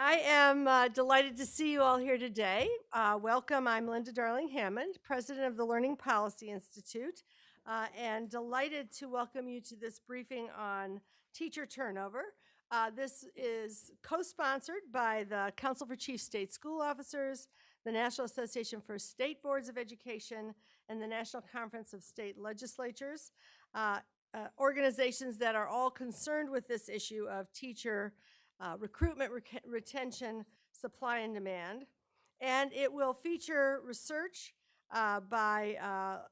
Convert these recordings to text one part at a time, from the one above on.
I am uh, delighted to see you all here today. Uh, welcome. I'm Linda Darling Hammond, president of the Learning Policy Institute, uh, and delighted to welcome you to this briefing on teacher turnover. Uh, this is co-sponsored by the Council for Chief State School Officers, the National Association for State Boards of Education, and the National Conference of State Legislatures, uh, uh, organizations that are all concerned with this issue of teacher uh, recruitment, rec- retention, supply and demand. And it will feature research uh, by uh,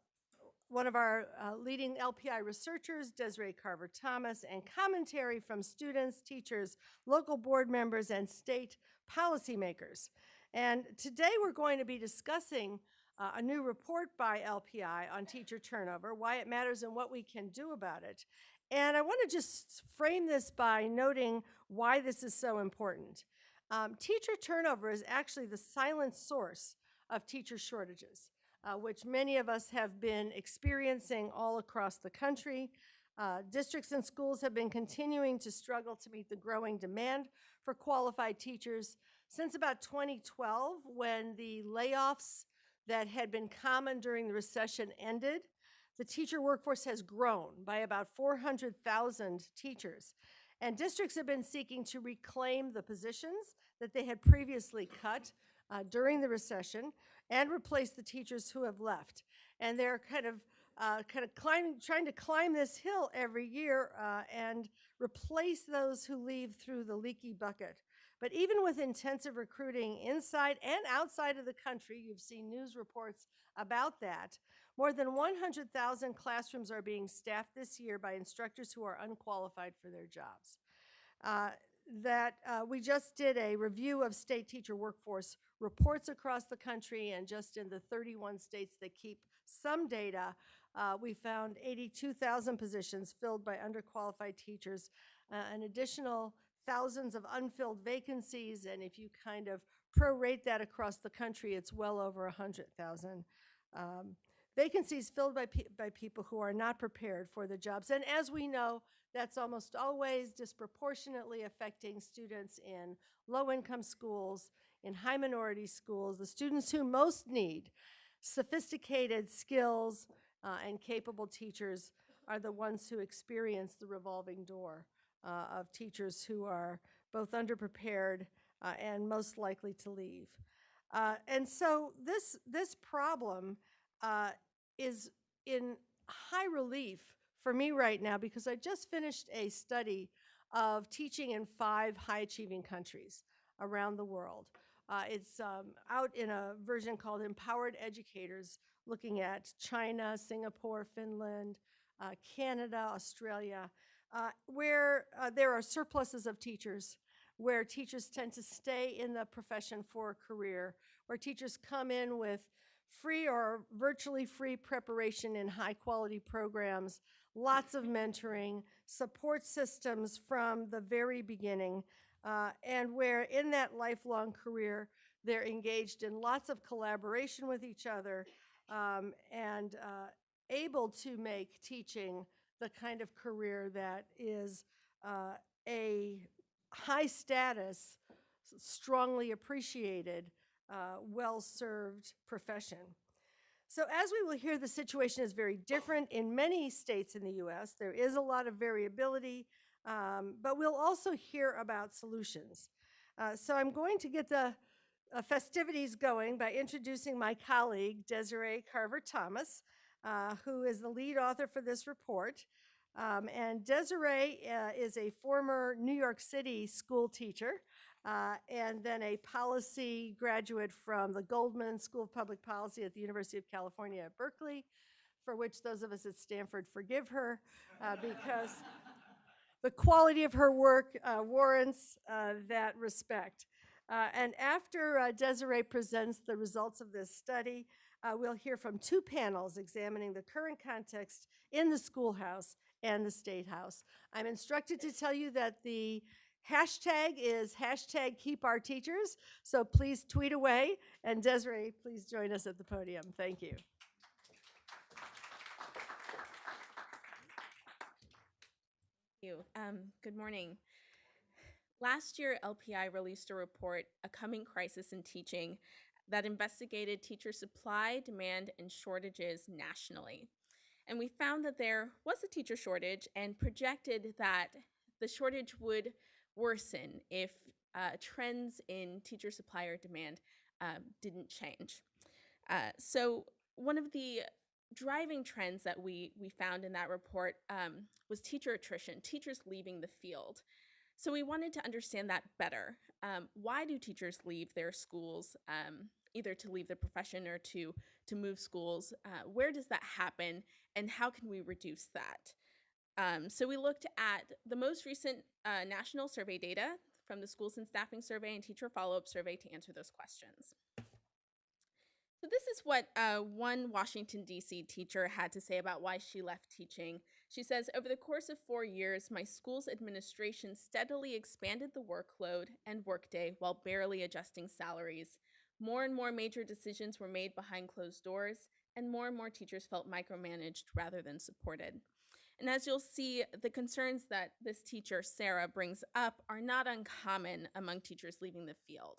one of our uh, leading LPI researchers, Desiree Carver Thomas, and commentary from students, teachers, local board members, and state policymakers. And today we're going to be discussing uh, a new report by LPI on teacher turnover, why it matters and what we can do about it. And I want to just frame this by noting why this is so important. Um, teacher turnover is actually the silent source of teacher shortages, uh, which many of us have been experiencing all across the country. Uh, districts and schools have been continuing to struggle to meet the growing demand for qualified teachers since about 2012 when the layoffs that had been common during the recession ended the teacher workforce has grown by about 400,000 teachers. And districts have been seeking to reclaim the positions that they had previously cut uh, during the recession and replace the teachers who have left. And they're kind of uh, kind of climbing, trying to climb this hill every year uh, and replace those who leave through the leaky bucket. But even with intensive recruiting inside and outside of the country, you've seen news reports about that, more than 100,000 classrooms are being staffed this year by instructors who are unqualified for their jobs. Uh, that uh, we just did a review of state teacher workforce reports across the country and just in the 31 states that keep some data, uh, we found 82,000 positions filled by underqualified teachers, uh, an additional thousands of unfilled vacancies, and if you kind of prorate that across the country, it's well over 100,000. Um, vacancies filled by, pe by people who are not prepared for the jobs. And as we know, that's almost always disproportionately affecting students in low-income schools, in high minority schools, the students who most need sophisticated skills uh, and capable teachers are the ones who experience the revolving door uh, of teachers who are both underprepared uh, and most likely to leave. Uh, and so this, this problem uh, is in high relief for me right now because I just finished a study of teaching in five high achieving countries around the world. Uh, it's um, out in a version called Empowered Educators, looking at China, Singapore, Finland, uh, Canada, Australia, uh, where uh, there are surpluses of teachers, where teachers tend to stay in the profession for a career, where teachers come in with free or virtually free preparation in high quality programs, lots of mentoring, support systems from the very beginning, uh, and where in that lifelong career, they're engaged in lots of collaboration with each other um, and uh, able to make teaching the kind of career that is uh, a high status, strongly appreciated uh, well-served profession. So as we will hear, the situation is very different in many states in the U.S. There is a lot of variability, um, but we'll also hear about solutions. Uh, so I'm going to get the uh, festivities going by introducing my colleague, Desiree Carver-Thomas, uh, who is the lead author for this report. Um, and Desiree uh, is a former New York City school teacher uh, and then a policy graduate from the Goldman School of Public Policy at the University of California at Berkeley, for which those of us at Stanford forgive her uh, because the quality of her work uh, warrants that respect. And after Desiree presents the results of this study, we'll hear from two panels examining the current context in the schoolhouse and the State House. I'm instructed to tell you that the Hashtag is hashtag keep our teachers. So please tweet away. And Desiree, please join us at the podium. Thank you. Thank you. Um, good morning. Last year, LPI released a report, A Coming Crisis in Teaching, that investigated teacher supply, demand, and shortages nationally. And we found that there was a teacher shortage and projected that the shortage would worsen if uh, trends in teacher supply or demand um, didn't change. Uh, so one of the driving trends that we, we found in that report um, was teacher attrition, teachers leaving the field. So we wanted to understand that better. Um, why do teachers leave their schools, um, either to leave the profession or to, to move schools? Uh, where does that happen and how can we reduce that? Um, so we looked at the most recent uh, national survey data from the Schools and Staffing Survey and Teacher Follow-Up Survey to answer those questions. So this is what uh, one Washington, D.C. teacher had to say about why she left teaching. She says, over the course of four years, my school's administration steadily expanded the workload and workday while barely adjusting salaries. More and more major decisions were made behind closed doors, and more and more teachers felt micromanaged rather than supported. And as you'll see, the concerns that this teacher, Sarah, brings up are not uncommon among teachers leaving the field.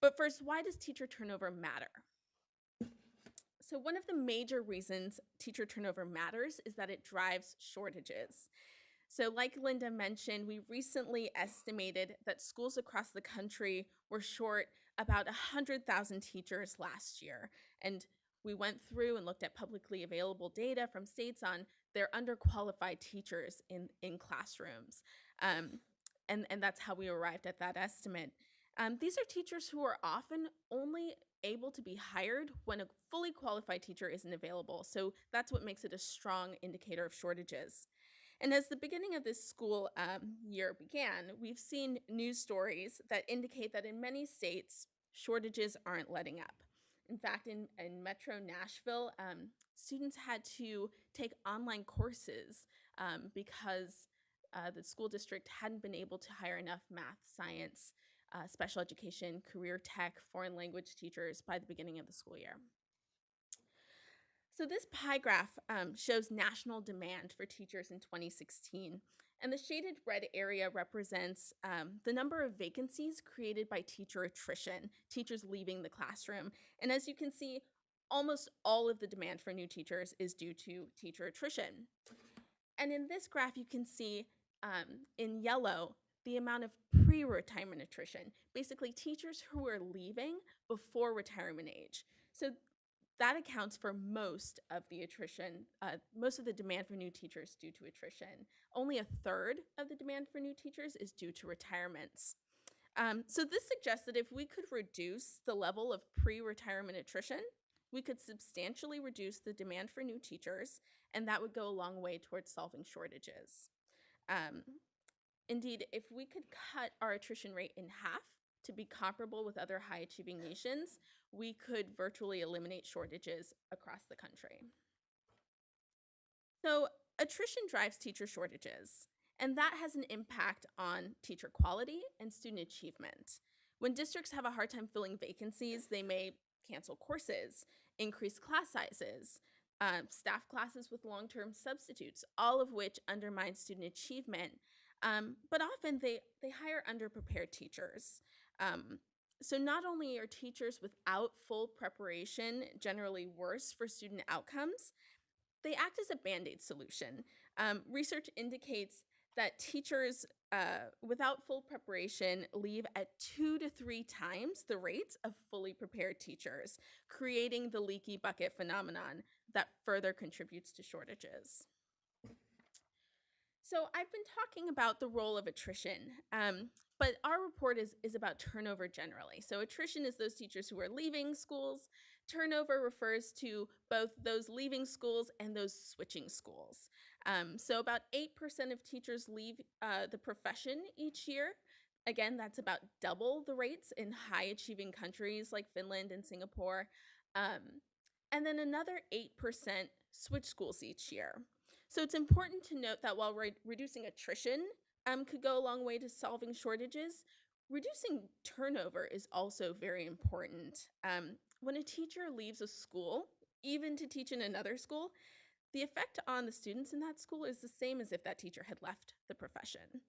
But first, why does teacher turnover matter? So one of the major reasons teacher turnover matters is that it drives shortages. So like Linda mentioned, we recently estimated that schools across the country were short about 100,000 teachers last year. And we went through and looked at publicly available data from states on their underqualified teachers in, in classrooms. Um, and, and that's how we arrived at that estimate. Um, these are teachers who are often only able to be hired when a fully qualified teacher isn't available. So that's what makes it a strong indicator of shortages. And as the beginning of this school um, year began, we've seen news stories that indicate that in many states, shortages aren't letting up. In fact, in, in Metro Nashville, um, students had to take online courses um, because uh, the school district hadn't been able to hire enough math, science, uh, special education, career tech, foreign language teachers by the beginning of the school year. So this pie graph um, shows national demand for teachers in 2016. And the shaded red area represents um, the number of vacancies created by teacher attrition, teachers leaving the classroom. And as you can see, almost all of the demand for new teachers is due to teacher attrition. And in this graph, you can see um, in yellow the amount of pre-retirement attrition, basically teachers who are leaving before retirement age. So that accounts for most of the attrition, uh, most of the demand for new teachers due to attrition. Only a third of the demand for new teachers is due to retirements. Um, so this suggests that if we could reduce the level of pre-retirement attrition, we could substantially reduce the demand for new teachers, and that would go a long way towards solving shortages. Um, indeed, if we could cut our attrition rate in half to be comparable with other high achieving nations, we could virtually eliminate shortages across the country. So attrition drives teacher shortages, and that has an impact on teacher quality and student achievement. When districts have a hard time filling vacancies, they may cancel courses, increase class sizes, uh, staff classes with long-term substitutes, all of which undermine student achievement. Um, but often they, they hire underprepared teachers. Um, so not only are teachers without full preparation generally worse for student outcomes, they act as a band-aid solution. Um, research indicates that teachers uh, without full preparation leave at two to three times the rates of fully prepared teachers, creating the leaky bucket phenomenon that further contributes to shortages. So I've been talking about the role of attrition, um, but our report is, is about turnover generally. So attrition is those teachers who are leaving schools. Turnover refers to both those leaving schools and those switching schools. Um, so about 8% of teachers leave uh, the profession each year. Again, that's about double the rates in high achieving countries like Finland and Singapore. Um, and then another 8% switch schools each year. So it's important to note that while re reducing attrition um, could go a long way to solving shortages, reducing turnover is also very important. Um, when a teacher leaves a school, even to teach in another school, the effect on the students in that school is the same as if that teacher had left the profession.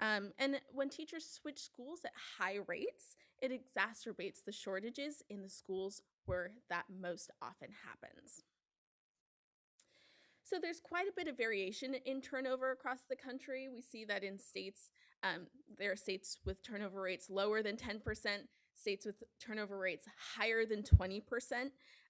Um, and when teachers switch schools at high rates, it exacerbates the shortages in the schools where that most often happens. So there's quite a bit of variation in turnover across the country. We see that in states, um, there are states with turnover rates lower than 10%, states with turnover rates higher than 20%.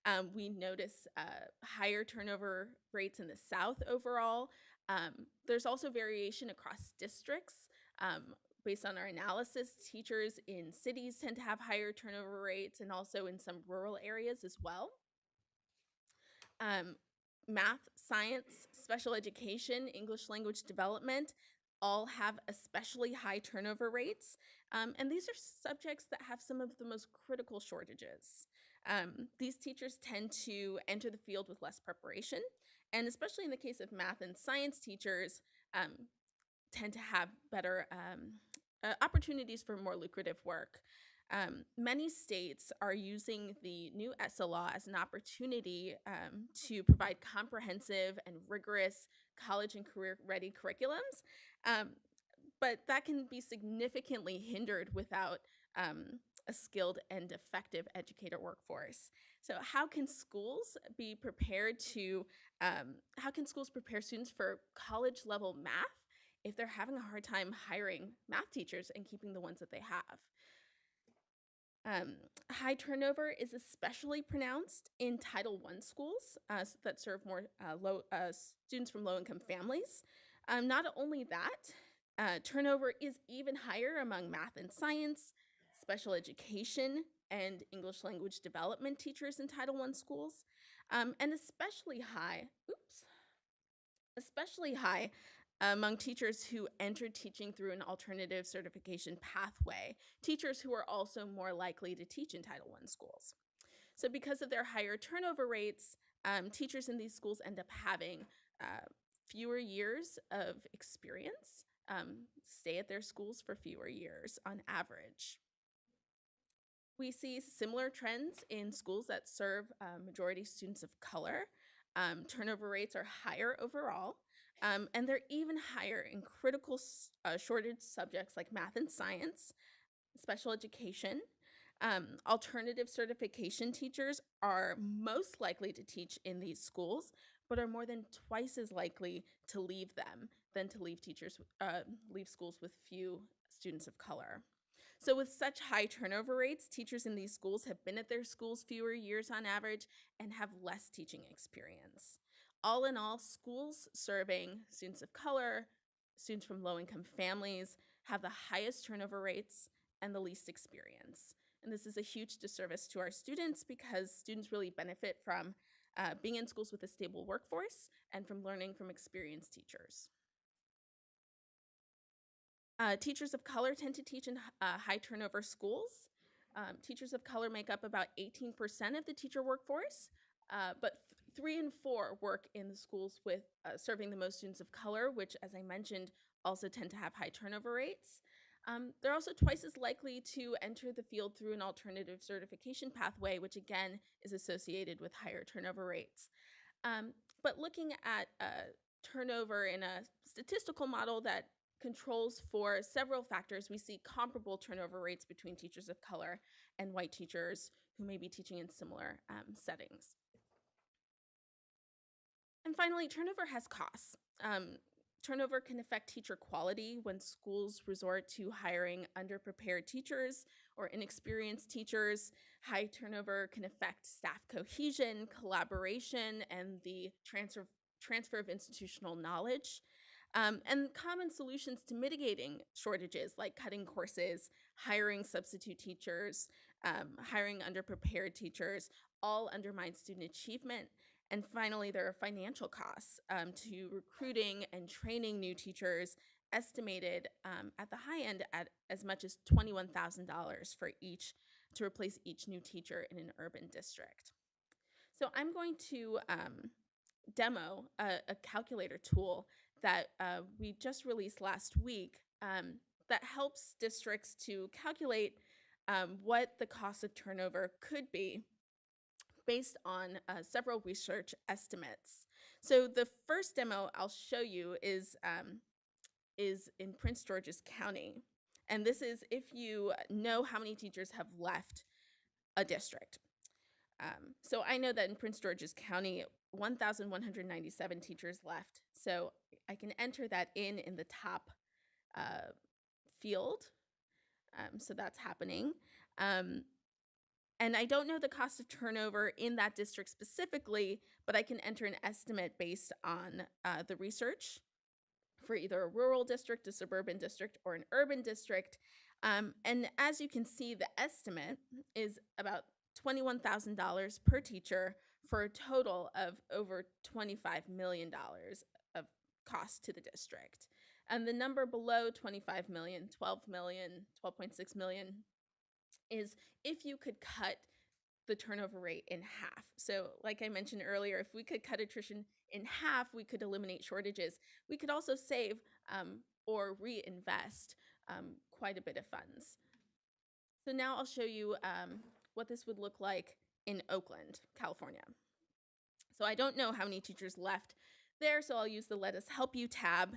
Um, we notice uh, higher turnover rates in the South overall. Um, there's also variation across districts. Um, based on our analysis, teachers in cities tend to have higher turnover rates and also in some rural areas as well. Um, math, science, special education, English language development all have especially high turnover rates. Um, and these are subjects that have some of the most critical shortages. Um, these teachers tend to enter the field with less preparation. And especially in the case of math and science teachers, um, tend to have better um, uh, opportunities for more lucrative work. Um, many states are using the new ESSA law as an opportunity um, to provide comprehensive and rigorous college and career ready curriculums. Um, but that can be significantly hindered without um, a skilled and effective educator workforce. So, how can schools be prepared to, um, how can schools prepare students for college level math if they're having a hard time hiring math teachers and keeping the ones that they have? Um, high turnover is especially pronounced in Title I schools uh, that serve more uh, low uh, students from low-income families. Um, not only that, uh, turnover is even higher among math and science, special education, and English language development teachers in Title I schools, um, and especially high. Oops, especially high among teachers who entered teaching through an alternative certification pathway, teachers who are also more likely to teach in Title I schools. So because of their higher turnover rates, um, teachers in these schools end up having uh, fewer years of experience, um, stay at their schools for fewer years on average. We see similar trends in schools that serve uh, majority students of color. Um, turnover rates are higher overall, um, and they're even higher in critical uh, shortage subjects like math and science, special education. Um, alternative certification teachers are most likely to teach in these schools, but are more than twice as likely to leave them than to leave teachers uh, leave schools with few students of color. So with such high turnover rates, teachers in these schools have been at their schools fewer years on average and have less teaching experience. All in all, schools serving students of color, students from low income families have the highest turnover rates and the least experience. And this is a huge disservice to our students because students really benefit from uh, being in schools with a stable workforce and from learning from experienced teachers. Uh, teachers of color tend to teach in uh, high turnover schools. Um, teachers of color make up about 18% of the teacher workforce, uh, but three and four work in the schools with uh, serving the most students of color, which, as I mentioned, also tend to have high turnover rates. Um, they're also twice as likely to enter the field through an alternative certification pathway, which again is associated with higher turnover rates. Um, but looking at uh, turnover in a statistical model that controls for several factors, we see comparable turnover rates between teachers of color and white teachers who may be teaching in similar um, settings. And finally, turnover has costs. Um, turnover can affect teacher quality when schools resort to hiring underprepared teachers or inexperienced teachers. High turnover can affect staff cohesion, collaboration, and the transfer, transfer of institutional knowledge. Um, and common solutions to mitigating shortages like cutting courses, hiring substitute teachers, um, hiring underprepared teachers, all undermine student achievement and finally, there are financial costs um, to recruiting and training new teachers, estimated um, at the high end at as much as $21,000 for each to replace each new teacher in an urban district. So I'm going to um, demo a, a, calculator tool that uh, we just released last week um, that helps districts to calculate um, what the cost of turnover could be based on uh, several research estimates. So the first demo I'll show you is um, is in Prince George's County. And this is if you know how many teachers have left a district. Um, so I know that in Prince George's County, 1,197 teachers left. So I can enter that in in the top uh, field. Um, so that's happening. Um, and I don't know the cost of turnover in that district specifically, but I can enter an estimate based on uh, the research for either a rural district, a suburban district, or an urban district. Um, and as you can see, the estimate is about $21,000 per teacher for a total of over $25 million of cost to the district. And the number below 25 million, 12 million, 12.6 million is if you could cut the turnover rate in half. So, like I mentioned earlier, if we could cut attrition in half, we could eliminate shortages. We could also save um, or reinvest um, quite a bit of funds. So, now I'll show you um, what this would look like in Oakland, California. So, I don't know how many teachers left there, so I'll use the Let Us Help You tab.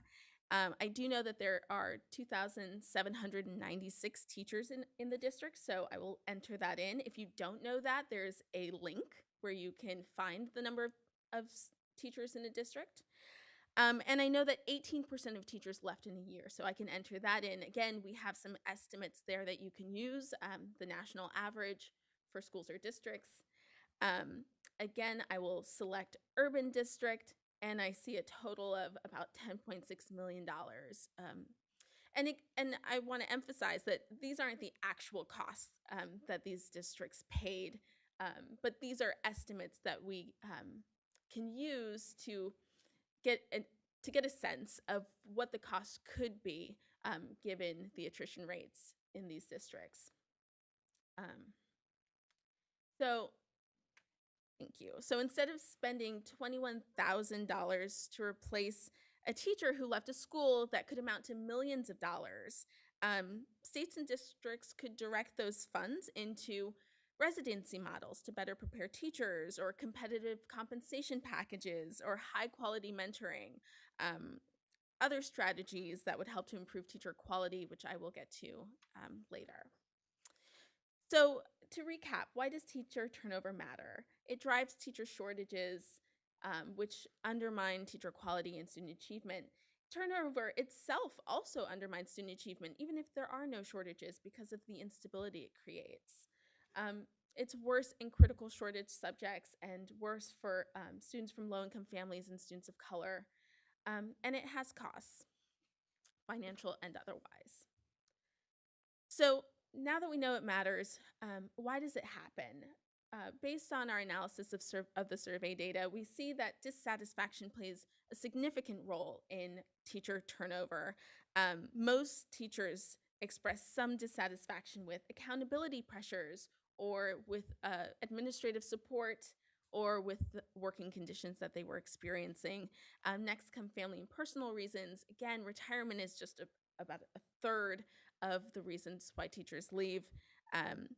Um, I do know that there are 2,796 teachers in, in the district, so I will enter that in. If you don't know that, there's a link where you can find the number of, of teachers in a district. Um, and I know that 18% of teachers left in a year, so I can enter that in. Again, we have some estimates there that you can use, um, the national average for schools or districts. Um, again, I will select urban district and I see a total of about $10.6 million. Um, and, it, and I want to emphasize that these aren't the actual costs um, that these districts paid, um, but these are estimates that we um, can use to get a, to get a sense of what the cost could be um, given the attrition rates in these districts. Um, so Thank you. So instead of spending $21,000 to replace a teacher who left a school that could amount to millions of dollars, um, states and districts could direct those funds into residency models to better prepare teachers, or competitive compensation packages, or high quality mentoring. Um, other strategies that would help to improve teacher quality, which I will get to um, later. So, to recap, why does teacher turnover matter? It drives teacher shortages, um, which undermine teacher quality and student achievement. Turnover itself also undermines student achievement, even if there are no shortages, because of the instability it creates. Um, it's worse in critical shortage subjects and worse for um, students from low income families and students of color. Um, and it has costs, financial and otherwise. So, now that we know it matters, um, why does it happen? Uh, based on our analysis of, of the survey data, we see that dissatisfaction plays a significant role in teacher turnover. Um, most teachers express some dissatisfaction with accountability pressures or with uh, administrative support or with the working conditions that they were experiencing. Um, next come family and personal reasons. Again, retirement is just a, about a third of the reasons why teachers leave. Um,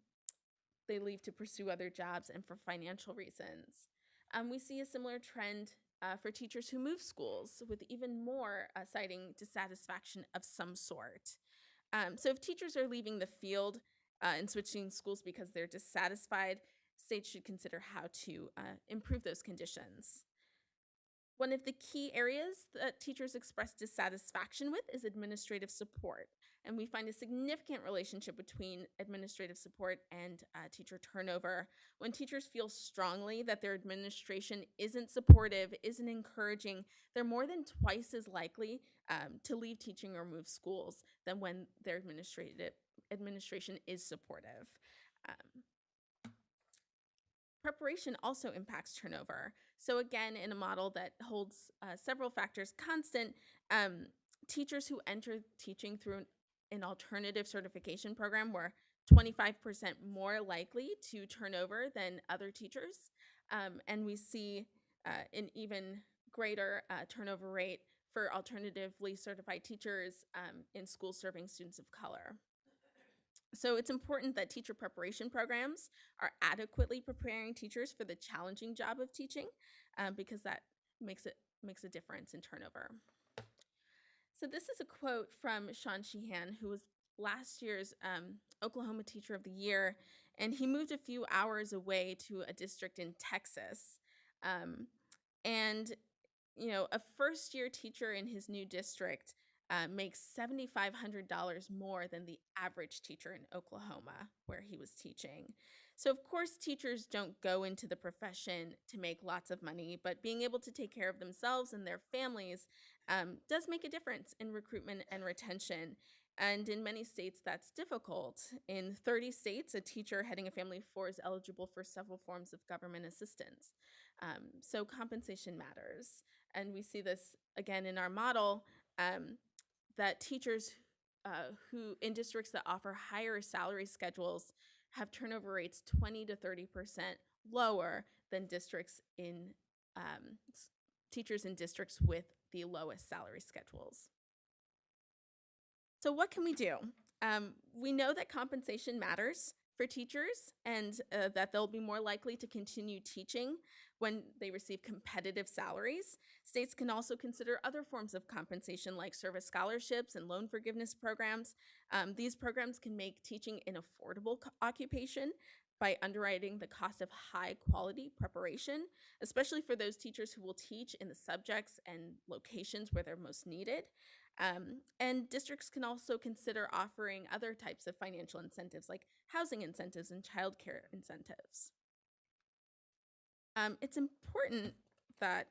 they leave to pursue other jobs and for financial reasons. Um, we see a similar trend uh, for teachers who move schools, with even more uh, citing dissatisfaction of some sort. Um, so, if teachers are leaving the field uh, and switching schools because they're dissatisfied, states should consider how to uh, improve those conditions. One of the key areas that teachers express dissatisfaction with is administrative support. And we find a significant relationship between administrative support and uh, teacher turnover. When teachers feel strongly that their administration isn't supportive, isn't encouraging, they're more than twice as likely um, to leave teaching or move schools than when their administrative administration is supportive. Um, Preparation also impacts turnover. So, again, in a model that holds uh, several factors constant, um, teachers who enter teaching through an, an alternative certification program were 25% more likely to turn over than other teachers. Um, and we see uh, an even greater uh, turnover rate for alternatively certified teachers um, in schools serving students of color. So it's important that teacher preparation programs are adequately preparing teachers for the challenging job of teaching um, because that makes it makes a difference in turnover. So this is a quote from Shawn Sheehan, who was last year's um, Oklahoma Teacher of the Year, and he moved a few hours away to a district in Texas. Um, and you know, a first year teacher in his new district uh, makes $7,500 more than the average teacher in Oklahoma, where he was teaching. So, of course, teachers don't go into the profession to make lots of money, but being able to take care of themselves and their families um, does make a difference in recruitment and retention. And in many states, that's difficult. In 30 states, a teacher heading a family of four is eligible for several forms of government assistance. Um, so compensation matters. And we see this again in our model um, that teachers uh, who in districts that offer higher salary schedules have turnover rates 20 to 30% lower than districts in um, teachers in districts with the lowest salary schedules. So, what can we do? Um, we know that compensation matters for teachers and uh, that they'll be more likely to continue teaching when they receive competitive salaries. States can also consider other forms of compensation like service scholarships and loan forgiveness programs. Um, these programs can make teaching an affordable occupation by underwriting the cost of high quality preparation, especially for those teachers who will teach in the subjects and locations where they're most needed. Um, and districts can also consider offering other types of financial incentives like housing incentives and childcare incentives. Um, it's important that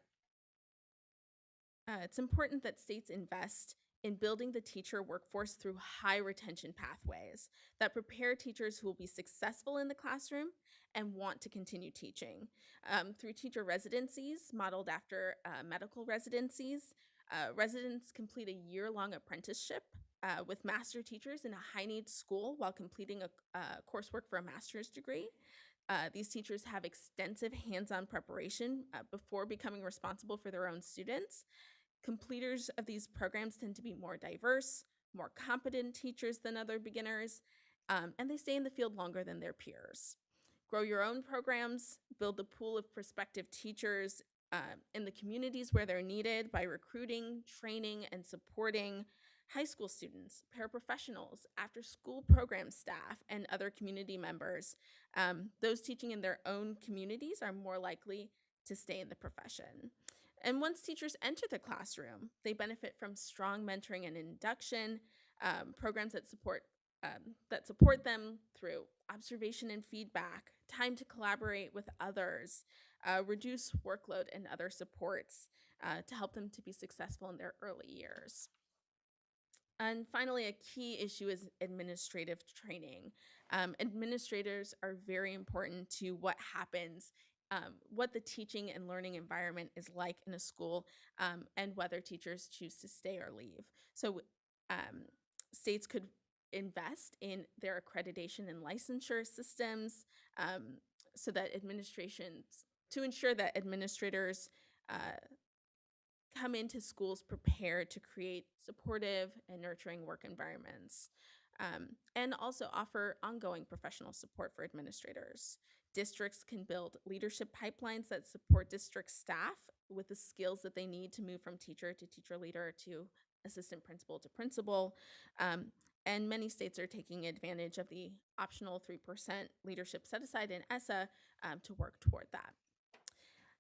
uh, it's important that states invest in building the teacher workforce through high retention pathways that prepare teachers who will be successful in the classroom and want to continue teaching. Um, through teacher residencies modeled after uh, medical residencies, uh, residents complete a year long apprenticeship uh, with master teachers in a high needs school while completing a, uh, coursework for a master's degree. Uh, these teachers have extensive hands on preparation uh, before becoming responsible for their own students. Completers of these programs tend to be more diverse, more competent teachers than other beginners, um, and they stay in the field longer than their peers. Grow your own programs, build the pool of prospective teachers uh, in the communities where they're needed by recruiting, training, and supporting high school students, paraprofessionals, after school program staff, and other community members. Um, those teaching in their own communities are more likely to stay in the profession. And once teachers enter the classroom, they benefit from strong mentoring and induction, um, programs that support um, that support them through observation and feedback, time to collaborate with others, uh, reduce workload, and other supports uh, to help them to be successful in their early years. And finally, a key issue is administrative training. Um, administrators are very important to what happens, um, what the teaching and learning environment is like in a school, um, and whether teachers choose to stay or leave. So, um, states could invest in their accreditation and licensure systems um, so that administrations, to ensure that administrators uh, come into schools prepared to create supportive and nurturing work environments. Um, and also offer ongoing professional support for administrators. Districts can build leadership pipelines that support district staff with the skills that they need to move from teacher to teacher leader to assistant principal to principal. Um, and many states are taking advantage of the optional 3% leadership set aside in ESSA um, to work toward that.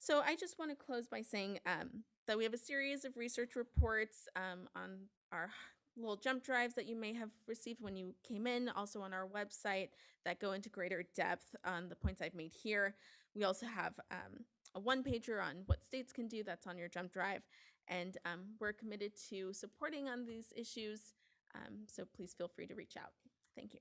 So I just want to close by saying um, that we have a series of research reports um, on our little jump drives that you may have received when you came in, also on our website that go into greater depth on the points I've made here. We also have um, a one pager on what states can do that's on your jump drive. And um, we're committed to supporting on these issues. Um, so please feel free to reach out. Thank you.